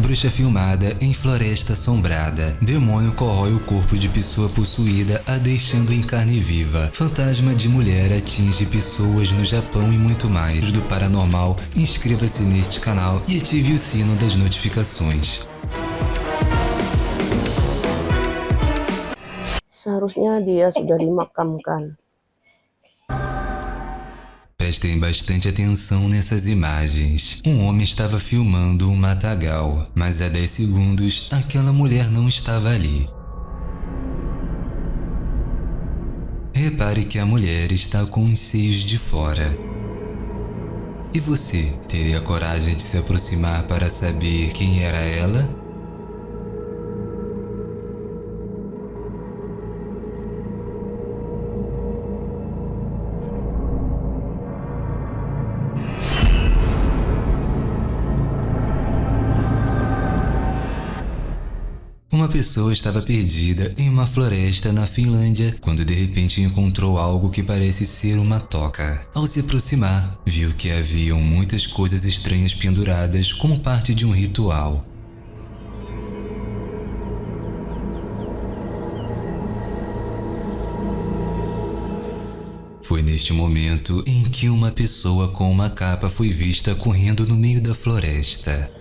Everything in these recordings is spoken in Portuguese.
Bruxa filmada em floresta assombrada. Demônio corrói o corpo de pessoa possuída, a deixando em carne viva. Fantasma de mulher atinge pessoas no Japão e muito mais. Do paranormal, inscreva-se neste canal e ative o sino das notificações. Seharusnya dia sudah dimakamkan. Prestem bastante atenção nessas imagens. Um homem estava filmando um matagal, mas há 10 segundos aquela mulher não estava ali. Repare que a mulher está com os seios de fora. E você, teria coragem de se aproximar para saber quem era ela? Pessoa estava perdida em uma floresta na Finlândia quando de repente encontrou algo que parece ser uma toca. Ao se aproximar, viu que haviam muitas coisas estranhas penduradas como parte de um ritual. Foi neste momento em que uma pessoa com uma capa foi vista correndo no meio da floresta.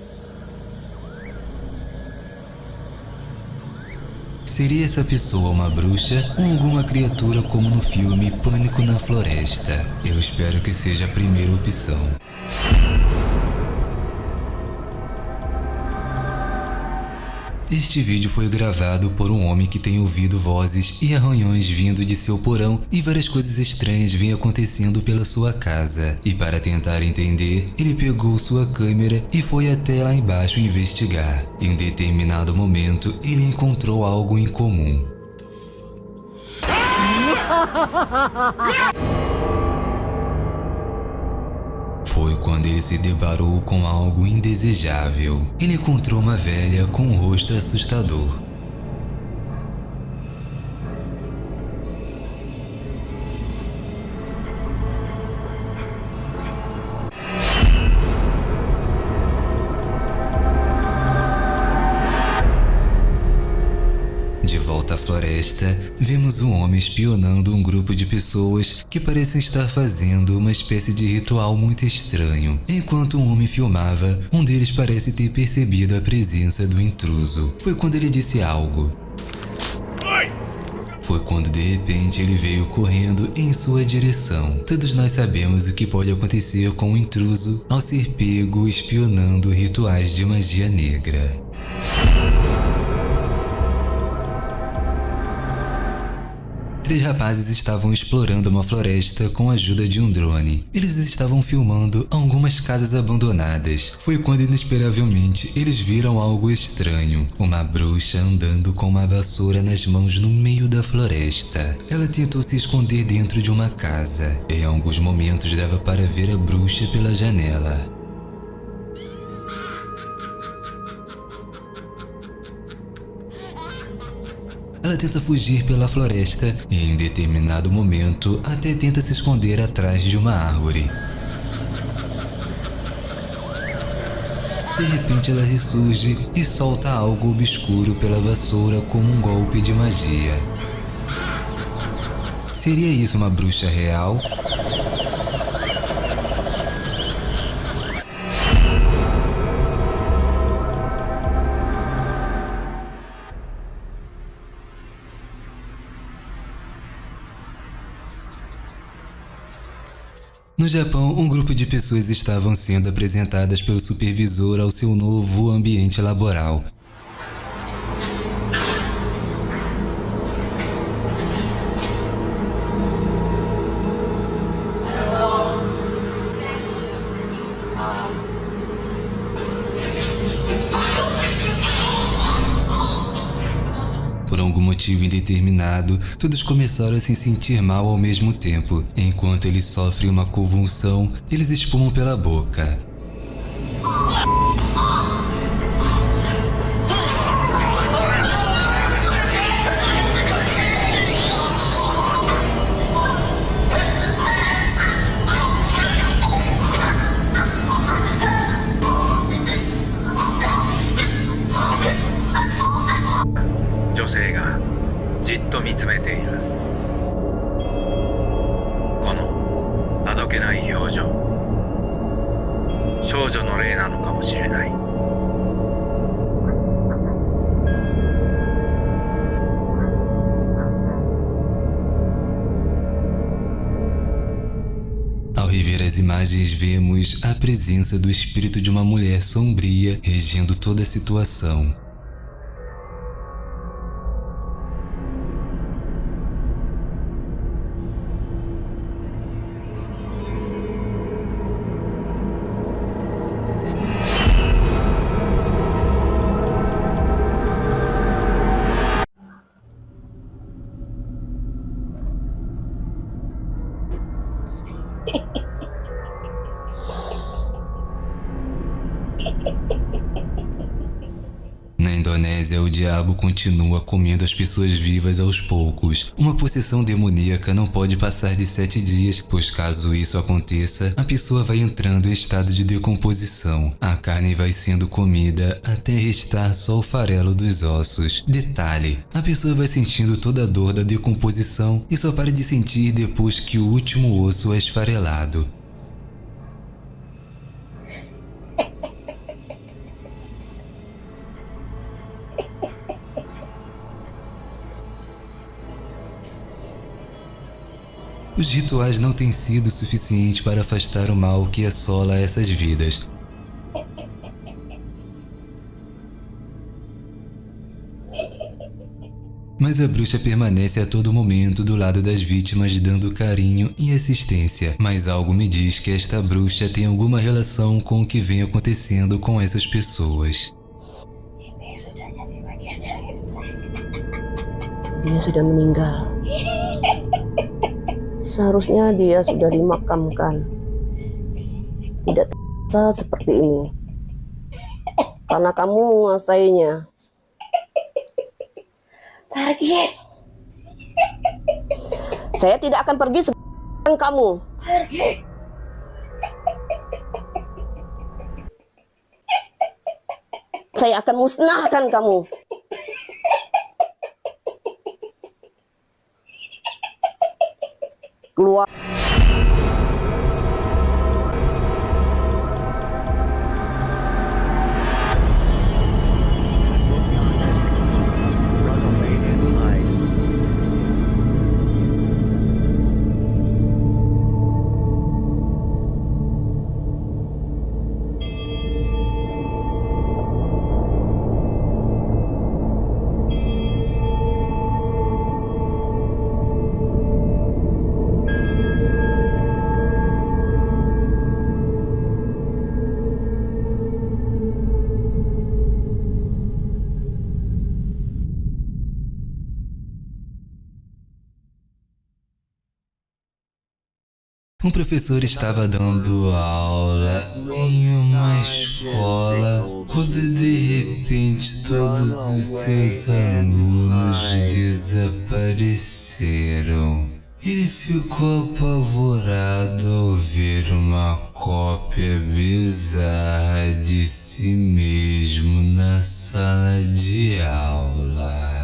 Seria essa pessoa uma bruxa ou alguma criatura como no filme Pânico na Floresta? Eu espero que seja a primeira opção. Este vídeo foi gravado por um homem que tem ouvido vozes e arranhões vindo de seu porão e várias coisas estranhas vêm acontecendo pela sua casa. E para tentar entender, ele pegou sua câmera e foi até lá embaixo investigar. Em um determinado momento, ele encontrou algo em comum. Foi quando ele se deparou com algo indesejável. Ele encontrou uma velha com um rosto assustador. Volta à floresta, vemos um homem espionando um grupo de pessoas que parecem estar fazendo uma espécie de ritual muito estranho. Enquanto um homem filmava, um deles parece ter percebido a presença do intruso. Foi quando ele disse algo. Foi quando de repente ele veio correndo em sua direção. Todos nós sabemos o que pode acontecer com um intruso ao ser pego espionando rituais de magia negra. Três rapazes estavam explorando uma floresta com a ajuda de um drone. Eles estavam filmando algumas casas abandonadas. Foi quando inesperavelmente eles viram algo estranho. Uma bruxa andando com uma vassoura nas mãos no meio da floresta. Ela tentou se esconder dentro de uma casa. Em alguns momentos dava para ver a bruxa pela janela. Ela tenta fugir pela floresta e em determinado momento até tenta se esconder atrás de uma árvore. De repente ela ressurge e solta algo obscuro pela vassoura como um golpe de magia. Seria isso uma bruxa real? No Japão, um grupo de pessoas estavam sendo apresentadas pelo supervisor ao seu novo ambiente laboral. Por algum motivo indeterminado, todos começaram a se sentir mal ao mesmo tempo. Enquanto eles sofrem uma convulsão, eles espumam pela boca. 集めている。このあどけない表情。少女の霊なのかもしれない。As imagens vemos a presença do espírito de uma mulher sombria regendo toda a situação. Diabo continua comendo as pessoas vivas aos poucos. Uma possessão demoníaca não pode passar de sete dias, pois caso isso aconteça, a pessoa vai entrando em estado de decomposição. A carne vai sendo comida até restar só o farelo dos ossos. Detalhe: a pessoa vai sentindo toda a dor da decomposição e só para de sentir depois que o último osso é esfarelado. Os rituais não têm sido suficientes para afastar o mal que assola essas vidas. Mas a bruxa permanece a todo momento do lado das vítimas dando carinho e assistência. Mas algo me diz que esta bruxa tem alguma relação com o que vem acontecendo com essas pessoas. Seharusnya dia sudah dimakamkan. Tidak terasa seperti ini. Karena kamu menguasainya. Pergi, Saya tidak akan pergi sebelum kamu. pergi. Saya akan musnahkan kamu. Um professor estava dando aula em uma escola quando de repente todos os seus alunos desapareceram. Ele ficou apavorado ao ver uma cópia bizarra de si mesmo na sala de aula.